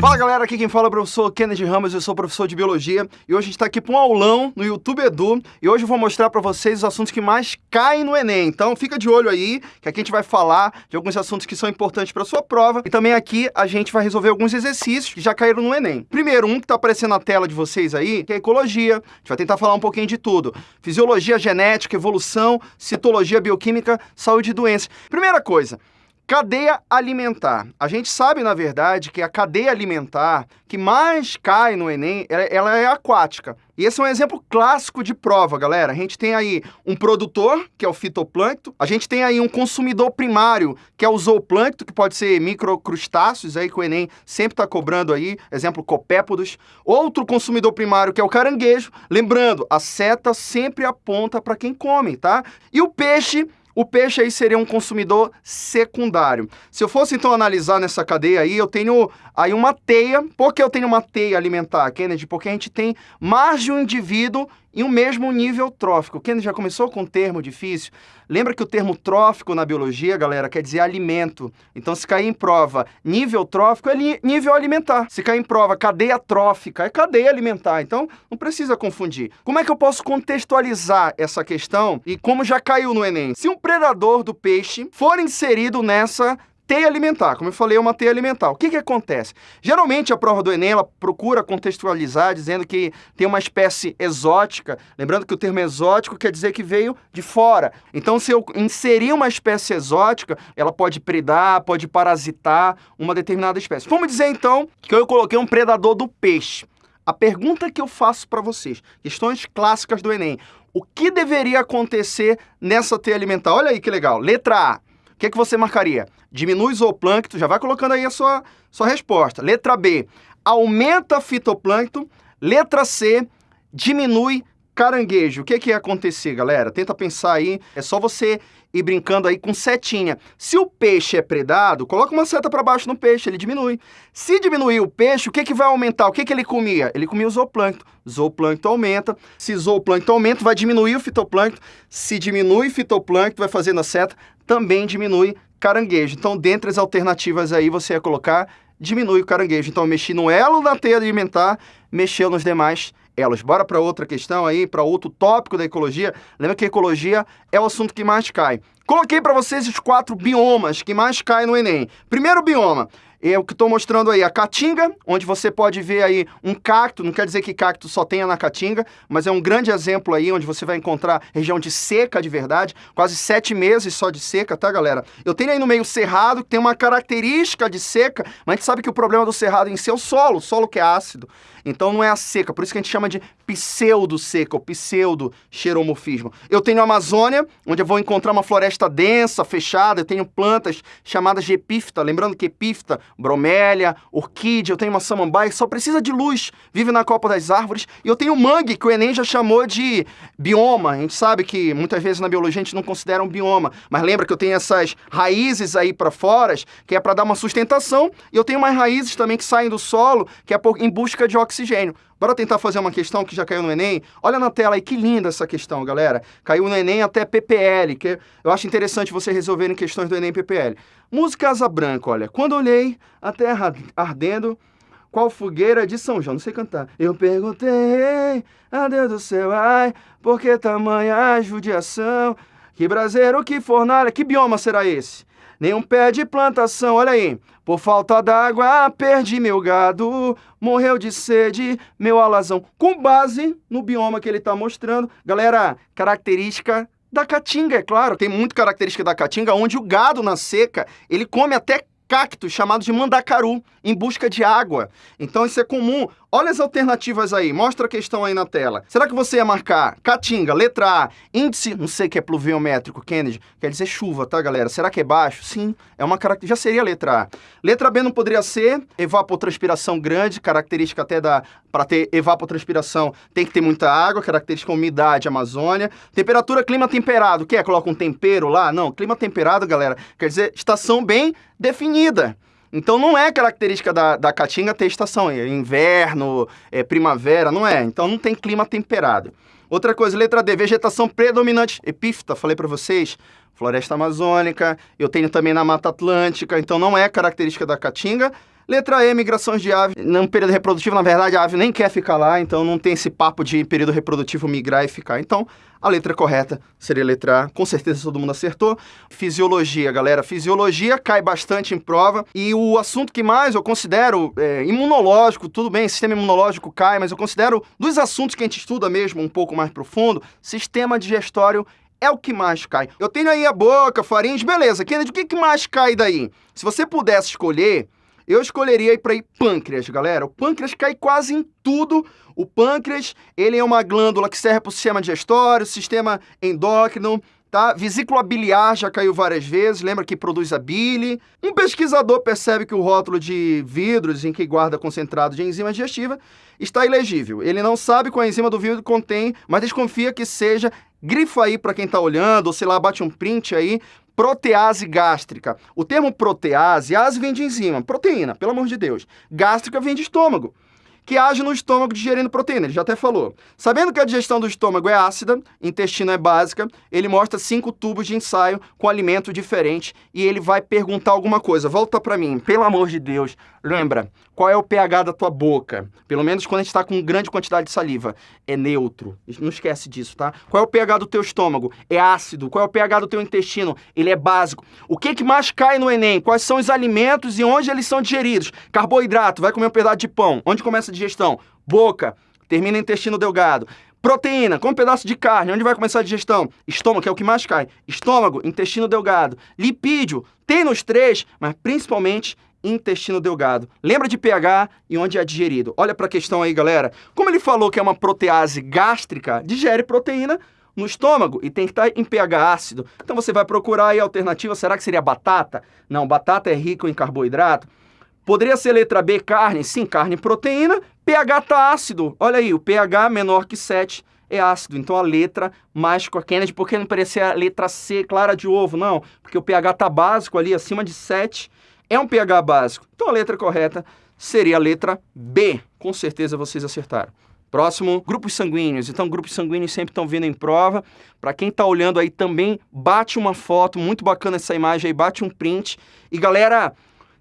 Fala galera, aqui quem fala é o professor Kennedy Ramos, eu sou professor de Biologia e hoje a gente está aqui para um aulão no YouTube Edu e hoje eu vou mostrar para vocês os assuntos que mais caem no Enem. Então fica de olho aí, que aqui a gente vai falar de alguns assuntos que são importantes para sua prova e também aqui a gente vai resolver alguns exercícios que já caíram no Enem. Primeiro, um que está aparecendo na tela de vocês aí, que é ecologia. A gente vai tentar falar um pouquinho de tudo. Fisiologia, genética, evolução, citologia, bioquímica, saúde e doenças. Primeira coisa, Cadeia alimentar. A gente sabe, na verdade, que a cadeia alimentar que mais cai no Enem, ela é aquática. E esse é um exemplo clássico de prova, galera. A gente tem aí um produtor, que é o fitoplâncton. A gente tem aí um consumidor primário, que é o zooplâncton, que pode ser microcrustáceos, aí que o Enem sempre está cobrando aí, exemplo, copépodos. Outro consumidor primário, que é o caranguejo. Lembrando, a seta sempre aponta para quem come, tá? E o peixe o peixe aí seria um consumidor secundário. Se eu fosse então analisar nessa cadeia aí, eu tenho aí uma teia. Por que eu tenho uma teia alimentar, Kennedy? Porque a gente tem mais de um indivíduo em um mesmo nível trófico. Kennedy já começou com um termo difícil. Lembra que o termo trófico na biologia, galera, quer dizer alimento. Então, se cair em prova nível trófico, é nível alimentar. Se cair em prova cadeia trófica, é cadeia alimentar. Então, não precisa confundir. Como é que eu posso contextualizar essa questão e como já caiu no Enem? Se um predador do peixe for inserido nessa teia alimentar. Como eu falei, é uma teia alimentar. O que, que acontece? Geralmente, a prova do Enem, ela procura contextualizar, dizendo que tem uma espécie exótica. Lembrando que o termo exótico quer dizer que veio de fora. Então, se eu inserir uma espécie exótica, ela pode predar, pode parasitar uma determinada espécie. Vamos dizer, então, que eu coloquei um predador do peixe. A pergunta que eu faço para vocês, questões clássicas do Enem. O que deveria acontecer nessa teia alimentar? Olha aí que legal. Letra A o que, que você marcaria? Diminui zooplâncton, já vai colocando aí a sua, sua resposta. Letra B, aumenta fitoplâncton. Letra C, diminui caranguejo. O que, que ia acontecer, galera? Tenta pensar aí. É só você ir brincando aí com setinha. Se o peixe é predado, coloca uma seta para baixo no peixe, ele diminui. Se diminuir o peixe, o que, que vai aumentar? O que, que ele comia? Ele comia o zooplâncton. Zooplâncton aumenta. Se zooplâncton aumenta, vai diminuir o fitoplâncton. Se diminui o fitoplâncton, vai fazendo a seta, também diminui caranguejo. Então, dentre as alternativas aí, você ia colocar diminui o caranguejo. Então, eu mexi no elo da teia alimentar, mexeu nos demais elos. Bora para outra questão aí, para outro tópico da ecologia. Lembra que ecologia é o assunto que mais cai. Coloquei para vocês os quatro biomas que mais caem no Enem. Primeiro bioma, é o que estou mostrando aí, a caatinga, onde você pode ver aí um cacto, não quer dizer que cacto só tenha na caatinga, mas é um grande exemplo aí, onde você vai encontrar região de seca de verdade, quase sete meses só de seca, tá, galera? Eu tenho aí no meio cerrado, que tem uma característica de seca, mas a gente sabe que o problema do cerrado em si é o solo, o solo que é ácido. Então não é a seca, por isso que a gente chama de pseudo-seca, ou pseudo-xeromorfismo. Eu tenho a Amazônia, onde eu vou encontrar uma floresta densa, fechada, eu tenho plantas chamadas de epífita, lembrando que epífita, bromélia, orquídea, eu tenho uma samambaia que só precisa de luz, vive na copa das árvores, e eu tenho mangue, que o Enem já chamou de bioma. A gente sabe que muitas vezes na biologia a gente não considera um bioma, mas lembra que eu tenho essas raízes aí para fora, que é para dar uma sustentação, e eu tenho mais raízes também que saem do solo, que é em busca de oxigênio. Bora tentar fazer uma questão que já caiu no Enem? Olha na tela aí, que linda essa questão, galera. Caiu no Enem até PPL, que eu acho interessante vocês resolverem questões do Enem PPL. Música Asa Branca, olha. Quando olhei a terra ardendo, qual fogueira de São João? Não sei cantar. Eu perguntei a Deus do céu, ai, por que tamanha judiação? Que braseiro, que fornalha, que bioma será esse? Nenhum pé de plantação, olha aí. Por falta d'água, perdi meu gado, morreu de sede meu alazão. Com base no bioma que ele está mostrando. Galera, característica da caatinga, é claro. Tem muito característica da caatinga, onde o gado na seca, ele come até cactos chamados de mandacaru em busca de água. Então isso é comum. Olha as alternativas aí, mostra a questão aí na tela. Será que você ia marcar Caatinga, letra A, índice, não sei que é pluviométrico, Kennedy, quer dizer chuva, tá, galera? Será que é baixo? Sim, é uma característica, já seria letra A. Letra B não poderia ser evapotranspiração grande, característica até da, para ter evapotranspiração tem que ter muita água, característica umidade, Amazônia. Temperatura, clima temperado, que é? Coloca um tempero lá? Não, clima temperado, galera, quer dizer estação bem definida. Então não é característica da, da Caatinga ter estação, é inverno, é primavera, não é. Então não tem clima temperado. Outra coisa, letra D, vegetação predominante, epífita, falei para vocês, floresta amazônica, eu tenho também na Mata Atlântica, então não é característica da caatinga. Letra E, migrações de ave. No período reprodutivo, na verdade, a ave nem quer ficar lá, então não tem esse papo de período reprodutivo migrar e ficar. Então, a letra correta seria a letra A. Com certeza todo mundo acertou. Fisiologia, galera. Fisiologia cai bastante em prova. E o assunto que mais eu considero é, imunológico, tudo bem, sistema imunológico cai, mas eu considero dos assuntos que a gente estuda mesmo um pouco mais profundo, sistema digestório é o que mais cai. Eu tenho aí a boca, faringe, beleza. Kennedy, o que, que mais cai daí? Se você pudesse escolher, eu escolheria ir para ir pâncreas, galera. O pâncreas cai quase em tudo. O pâncreas, ele é uma glândula que serve para o sistema digestório, sistema endócrino, tá? Vesícula biliar já caiu várias vezes, lembra que produz a bile. Um pesquisador percebe que o rótulo de vidros em que guarda concentrado de enzima digestiva está ilegível. Ele não sabe qual enzima do vidro contém, mas desconfia que seja grifa aí para quem está olhando, ou sei lá, bate um print aí, protease gástrica. O termo protease, ase vem de enzima, proteína, pelo amor de Deus. Gástrica vem de estômago que age no estômago digerindo proteína, ele já até falou. Sabendo que a digestão do estômago é ácida, intestino é básica, ele mostra cinco tubos de ensaio com alimento diferente e ele vai perguntar alguma coisa. Volta para mim, pelo amor de Deus, lembra, qual é o pH da tua boca? Pelo menos quando a gente está com grande quantidade de saliva. É neutro. Não esquece disso, tá? Qual é o pH do teu estômago? É ácido. Qual é o pH do teu intestino? Ele é básico. O que, que mais cai no Enem? Quais são os alimentos e onde eles são digeridos? Carboidrato, vai comer um pedaço de pão. Onde começa a digestão? Boca. Termina intestino delgado. Proteína, com um pedaço de carne, onde vai começar a digestão? Estômago, que é o que mais cai. Estômago, intestino delgado. Lipídio, tem nos três, mas principalmente intestino delgado. Lembra de pH e onde é digerido. Olha para a questão aí, galera. Como ele falou que é uma protease gástrica, digere proteína no estômago e tem que estar em pH ácido. Então você vai procurar aí a alternativa, será que seria batata? Não, batata é rico em carboidrato. Poderia ser letra B, carne? Sim, carne proteína. pH está ácido. Olha aí, o pH menor que 7 é ácido. Então a letra mais com a Kennedy, porque não parecia a letra C, clara de ovo, não. Porque o pH está básico ali, acima de 7 é um pH básico. Então a letra correta seria a letra B. Com certeza vocês acertaram. Próximo, grupos sanguíneos. Então, grupos sanguíneos sempre estão vindo em prova. Para quem está olhando aí também, bate uma foto, muito bacana essa imagem aí, bate um print. E galera,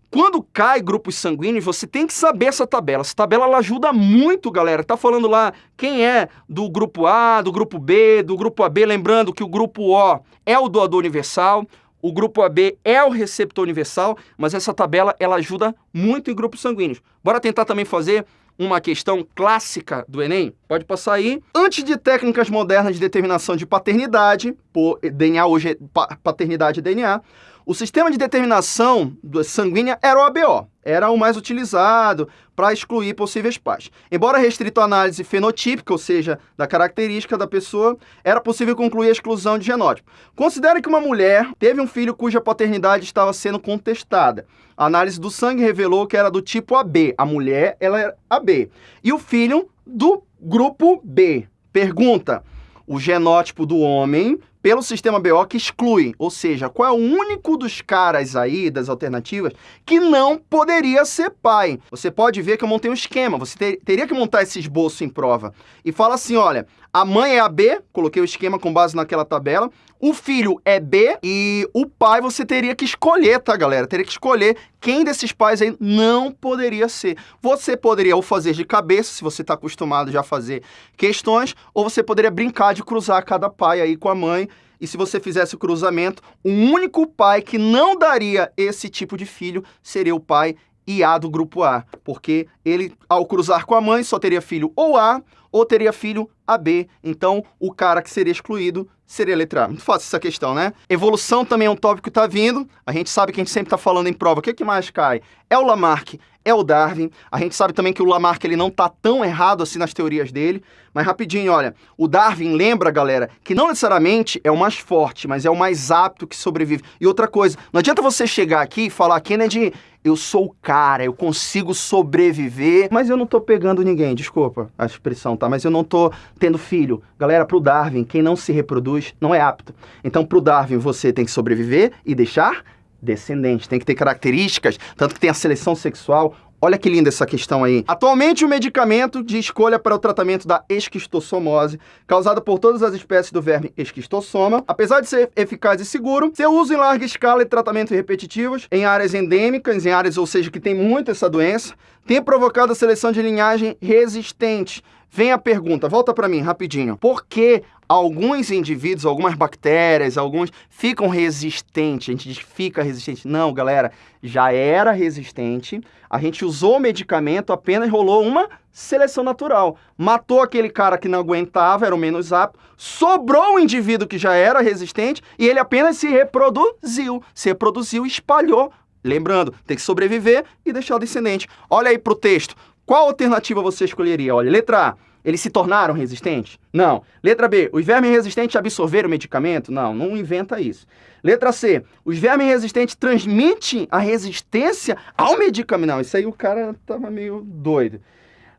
quando cai grupos sanguíneos, você tem que saber essa tabela. Essa tabela ela ajuda muito, galera. Tá falando lá quem é do grupo A, do grupo B, do grupo AB, lembrando que o grupo O é o doador universal, o grupo AB é o receptor universal, mas essa tabela ela ajuda muito em grupos sanguíneos. Bora tentar também fazer uma questão clássica do Enem? Pode passar aí. Antes de técnicas modernas de determinação de paternidade, por DNA hoje é paternidade DNA, o sistema de determinação sanguínea era o ABO, era o mais utilizado para excluir possíveis pais. Embora restrito à análise fenotípica, ou seja, da característica da pessoa, era possível concluir a exclusão de genótipo. Considere que uma mulher teve um filho cuja paternidade estava sendo contestada. A análise do sangue revelou que era do tipo AB. A mulher, ela era AB. E o filho do grupo B. Pergunta: o genótipo do homem pelo sistema BO que exclui, ou seja, qual é o único dos caras aí, das alternativas, que não poderia ser pai. Você pode ver que eu montei um esquema, você ter, teria que montar esse esboço em prova. E fala assim, olha, a mãe é a B, coloquei o esquema com base naquela tabela, o filho é B e o pai você teria que escolher, tá, galera? Teria que escolher quem desses pais aí não poderia ser. Você poderia ou fazer de cabeça, se você está acostumado já a fazer questões, ou você poderia brincar de cruzar cada pai aí com a mãe. E se você fizesse o cruzamento, o único pai que não daria esse tipo de filho seria o pai IA do grupo A, porque ele, ao cruzar com a mãe, só teria filho ou A ou teria filho AB. Então, o cara que seria excluído seria a letra A. Muito fácil essa questão, né? Evolução também é um tópico que está vindo. A gente sabe que a gente sempre está falando em prova. O que, que mais cai? É o Lamarck, é o Darwin. A gente sabe também que o Lamarck ele não está tão errado assim nas teorias dele. Mas rapidinho, olha, o Darwin lembra, galera, que não necessariamente é o mais forte, mas é o mais apto que sobrevive. E outra coisa, não adianta você chegar aqui e falar, Kennedy, eu sou o cara, eu consigo sobreviver, mas eu não tô pegando ninguém, desculpa a expressão, tá? Mas eu não tô tendo filho. Galera, pro Darwin, quem não se reproduz não é apto. Então, pro Darwin, você tem que sobreviver e deixar descendente, tem que ter características, tanto que tem a seleção sexual, Olha que linda essa questão aí. Atualmente, o medicamento de escolha para o tratamento da esquistossomose, causada por todas as espécies do verme esquistossoma, apesar de ser eficaz e seguro, seu uso em larga escala e tratamentos repetitivos em áreas endêmicas, em áreas, ou seja, que tem muito essa doença, tem provocado a seleção de linhagem resistente. Vem a pergunta, volta para mim rapidinho. Por que alguns indivíduos, algumas bactérias, alguns ficam resistentes? A gente diz fica resistente. Não, galera, já era resistente. A gente usou o medicamento, apenas rolou uma seleção natural. Matou aquele cara que não aguentava, era o menos apto, sobrou o indivíduo que já era resistente e ele apenas se reproduziu. Se reproduziu e espalhou Lembrando, tem que sobreviver e deixar o descendente. Olha aí para o texto. Qual alternativa você escolheria? Olha, letra A, eles se tornaram resistentes? Não. Letra B, os vermes resistentes absorveram o medicamento? Não, não inventa isso. Letra C, os vermes resistentes transmitem a resistência ao medicamento? Não, isso aí o cara tava meio doido.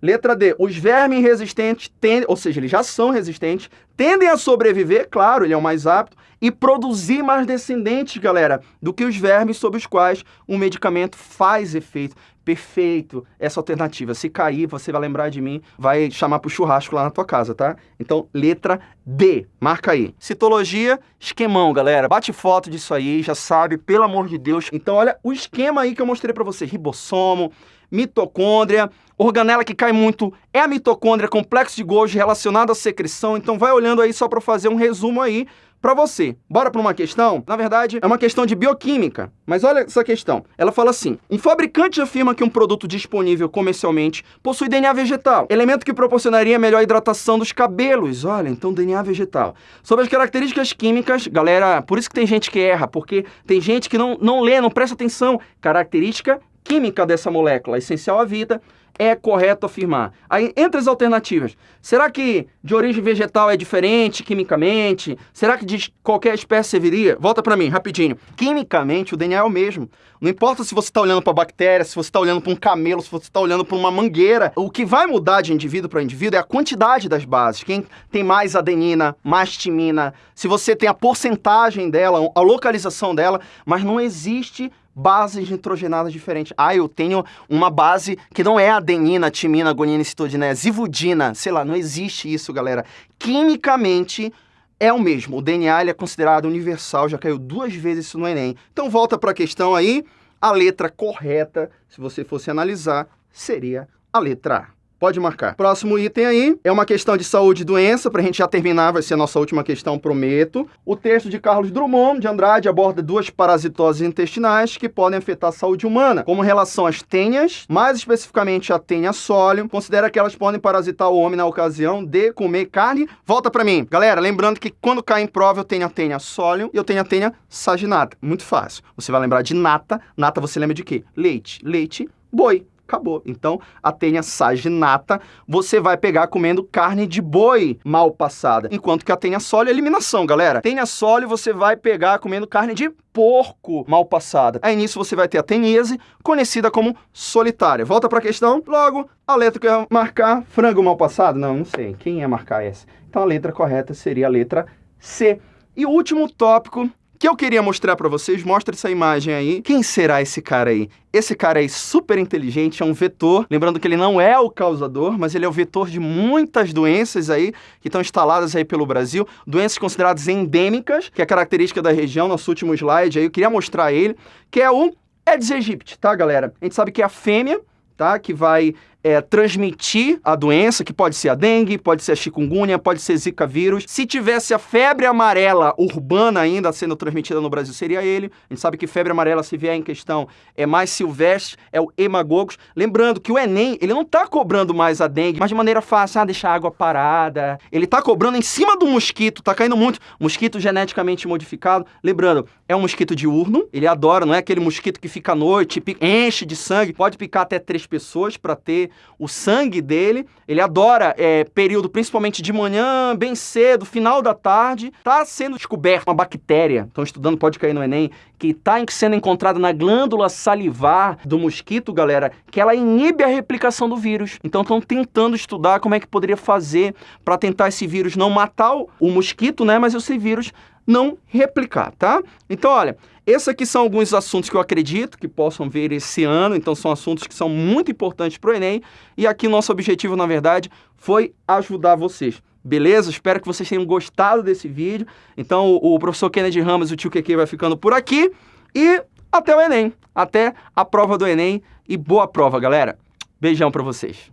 Letra D, os vermes resistentes tendem, ou seja, eles já são resistentes, tendem a sobreviver, claro, ele é o mais apto, e produzir mais descendentes, galera, do que os vermes sobre os quais um medicamento faz efeito. Perfeito, essa alternativa. Se cair, você vai lembrar de mim, vai chamar pro churrasco lá na tua casa, tá? Então, letra D, marca aí. Citologia, esquemão, galera. Bate foto disso aí, já sabe, pelo amor de Deus. Então, olha o esquema aí que eu mostrei para você. Ribossomo, mitocôndria, organela que cai muito é a mitocôndria, complexo de Golgi relacionado à secreção. Então, vai olhando aí só para fazer um resumo aí para você. Bora para uma questão? Na verdade, é uma questão de bioquímica. Mas olha essa questão. Ela fala assim: um fabricante afirma que um produto disponível comercialmente possui DNA vegetal, elemento que proporcionaria melhor hidratação dos cabelos. Olha, então DNA vegetal. Sobre as características químicas, galera, por isso que tem gente que erra, porque tem gente que não, não lê, não presta atenção. Característica química dessa molécula, essencial à vida, é correto afirmar. Aí, entre as alternativas, será que de origem vegetal é diferente quimicamente? Será que de qualquer espécie serviria? Volta para mim, rapidinho. Quimicamente, o DNA é o mesmo. Não importa se você está olhando para bactéria, se você está olhando para um camelo, se você está olhando para uma mangueira. O que vai mudar de indivíduo para indivíduo é a quantidade das bases. Quem tem mais adenina, mais timina, se você tem a porcentagem dela, a localização dela, mas não existe bases nitrogenadas diferentes. Ah, eu tenho uma base que não é adenina, timina, guanina, citodina, é zivudina. Sei lá, não existe isso, galera. Quimicamente é o mesmo. O DNA é considerado universal, já caiu duas vezes isso no Enem. Então volta para a questão aí. A letra correta, se você fosse analisar, seria a letra A. Pode marcar. Próximo item aí é uma questão de saúde e doença, para a gente já terminar, vai ser a nossa última questão, prometo. O texto de Carlos Drummond de Andrade aborda duas parasitoses intestinais que podem afetar a saúde humana, como relação às tenhas, mais especificamente a tenha sólio, considera que elas podem parasitar o homem na ocasião de comer carne. Volta para mim. Galera, lembrando que quando cai em prova eu tenho a tenha sólio e eu tenho a tenha saginata. Muito fácil. Você vai lembrar de nata. Nata você lembra de quê? Leite. Leite, boi acabou. Então, a tenha saginata, você vai pegar comendo carne de boi mal passada. Enquanto que a tenha sólio é eliminação, galera. Tenha sólio você vai pegar comendo carne de porco mal passada. Aí nisso você vai ter a teníase, conhecida como solitária. Volta para a questão. Logo, a letra que eu ia marcar, frango mal passado? Não, não sei. Quem ia marcar essa? Então a letra correta seria a letra C. E o último tópico que eu queria mostrar para vocês, mostra essa imagem aí. Quem será esse cara aí? Esse cara aí super inteligente, é um vetor. Lembrando que ele não é o causador, mas ele é o vetor de muitas doenças aí que estão instaladas aí pelo Brasil. Doenças consideradas endêmicas, que é característica da região, nosso último slide aí, eu queria mostrar ele, que é o Aedes aegypti, tá, galera? A gente sabe que é a fêmea, tá, que vai é, transmitir a doença, que pode ser a dengue, pode ser a chikungunya, pode ser zika vírus. Se tivesse a febre amarela urbana ainda sendo transmitida no Brasil, seria ele. A gente sabe que febre amarela, se vier em questão, é mais silvestre, é o hemagogos. Lembrando que o Enem, ele não está cobrando mais a dengue, mas de maneira fácil, ah, deixar a água parada. Ele está cobrando em cima do mosquito, tá caindo muito. Mosquito geneticamente modificado. Lembrando, é um mosquito diurno, ele adora, não é aquele mosquito que fica à noite, enche de sangue, pode picar até três pessoas para ter o sangue dele. Ele adora é, período, principalmente de manhã, bem cedo, final da tarde. Está sendo descoberta uma bactéria, estão estudando, pode cair no Enem, que está sendo encontrada na glândula salivar do mosquito, galera, que ela inibe a replicação do vírus. Então estão tentando estudar como é que poderia fazer para tentar esse vírus não matar o mosquito, né, mas esse vírus não replicar, tá? Então, olha, Esses aqui são alguns assuntos que eu acredito que possam vir esse ano, então são assuntos que são muito importantes para o Enem, e aqui nosso objetivo, na verdade, foi ajudar vocês. Beleza? Espero que vocês tenham gostado desse vídeo. Então, o, o professor Kennedy Ramos, o tio QQ, vai ficando por aqui. E até o Enem, até a prova do Enem. E boa prova, galera. Beijão para vocês.